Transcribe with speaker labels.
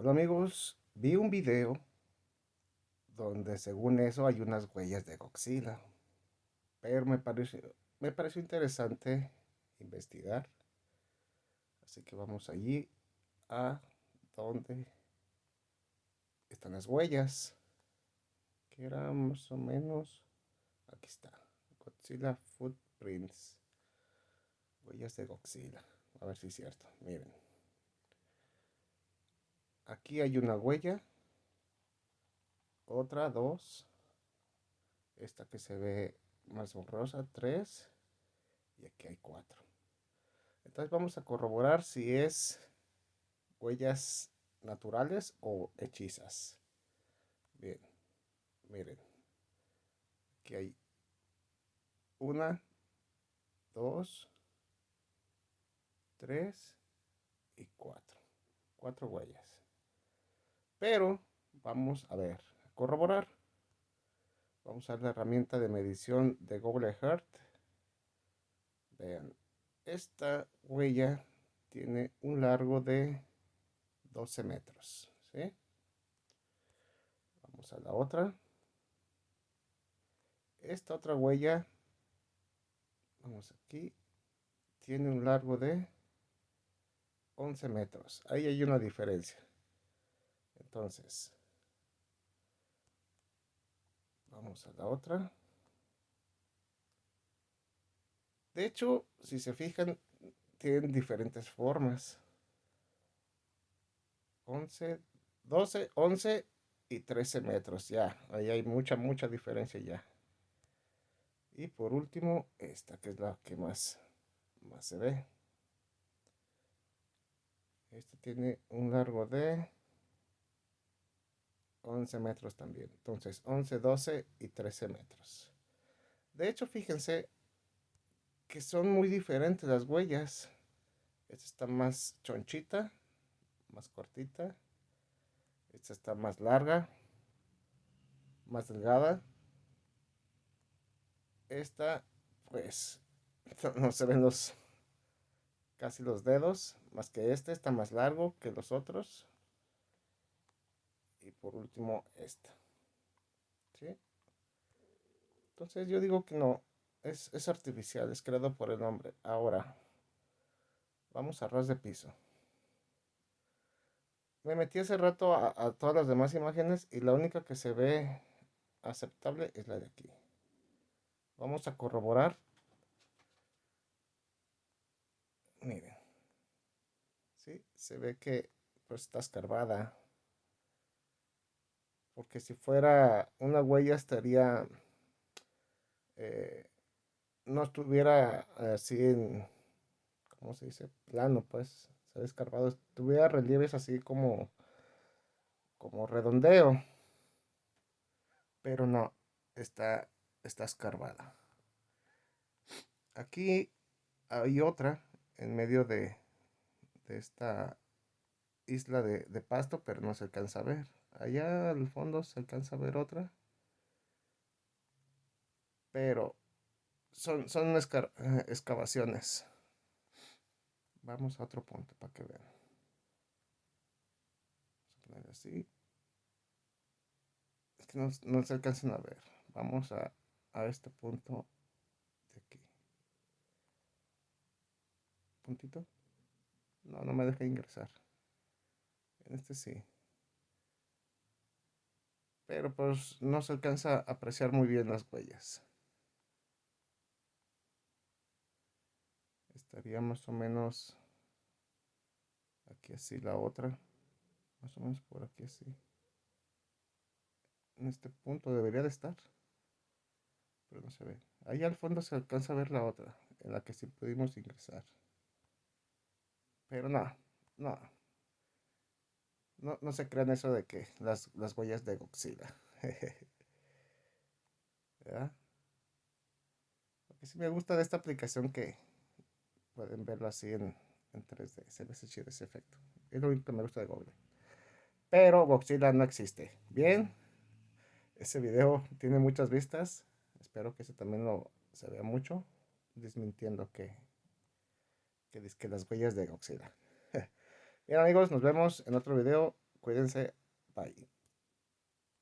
Speaker 1: Hola amigos, vi un video donde según eso hay unas huellas de Godzilla. Pero me pareció, me pareció interesante investigar. Así que vamos allí a donde están las huellas. Que eran más o menos... Aquí está. Godzilla Footprints. Huellas de Godzilla. A ver si es cierto. Miren. Aquí hay una huella. Otra, dos. Esta que se ve más borrosa, tres. Y aquí hay cuatro. Entonces vamos a corroborar si es huellas naturales o hechizas. Bien, miren. Aquí hay una, dos, tres y cuatro. Cuatro huellas. Pero vamos a ver, a corroborar. Vamos a la herramienta de medición de Google Earth. Vean, esta huella tiene un largo de 12 metros. ¿sí? Vamos a la otra. Esta otra huella, vamos aquí, tiene un largo de 11 metros. Ahí hay una diferencia. Entonces, vamos a la otra. De hecho, si se fijan, tienen diferentes formas. 11, 12, 11 y 13 metros. Ya, ahí hay mucha, mucha diferencia ya. Y por último, esta que es la que más, más se ve. Este tiene un largo de 11 metros también. Entonces 11, 12 y 13 metros. De hecho, fíjense que son muy diferentes las huellas. Esta está más chonchita, más cortita. Esta está más larga, más delgada. Esta, pues, no se ven los casi los dedos, más que este está más largo que los otros por último esta. ¿Sí? Entonces yo digo que no, es, artificial, es creado por el hombre. Ahora, vamos a ras de piso. Me metí hace rato a, a todas las demás imágenes y la única que se ve aceptable es la de aquí. Vamos a corroborar. Miren. ¿Sí? Se ve que pues está escarbada porque si fuera una huella estaría, eh, no estuviera así en, ¿cómo se dice? Plano, pues, se escarbado, tuviera relieves así como, como redondeo, pero no, está, está escarbada. Aquí hay otra en medio de, de esta isla de, de pasto, pero no se alcanza a ver. Allá al fondo se alcanza a ver otra. Pero son, son eh, excavaciones. Vamos a otro punto para que vean. Vamos a poner así. Es que no, no se alcanzan a ver. Vamos a, a este punto de aquí. Puntito. No, no me deja ingresar. En este sí pero pues no se alcanza a apreciar muy bien las huellas. Estaría más o menos aquí así la otra, más o menos por aquí así. En este punto debería de estar, pero no se ve. Ahí al fondo se alcanza a ver la otra, en la que sí pudimos ingresar. Pero no, no, no, no se crean eso de que las, huellas de Godzilla. ¿Verdad? Lo que sí me gusta de esta aplicación que pueden verlo así en, en 3D. Se ve chido ese efecto. Es lo único que me gusta de Google. Pero Godzilla no existe. Bien. Ese video tiene muchas vistas. Espero que ese también lo se vea mucho. Desmintiendo que, que, que las huellas de Godzilla. Bien amigos, nos vemos en otro video. Cuídense. Bye.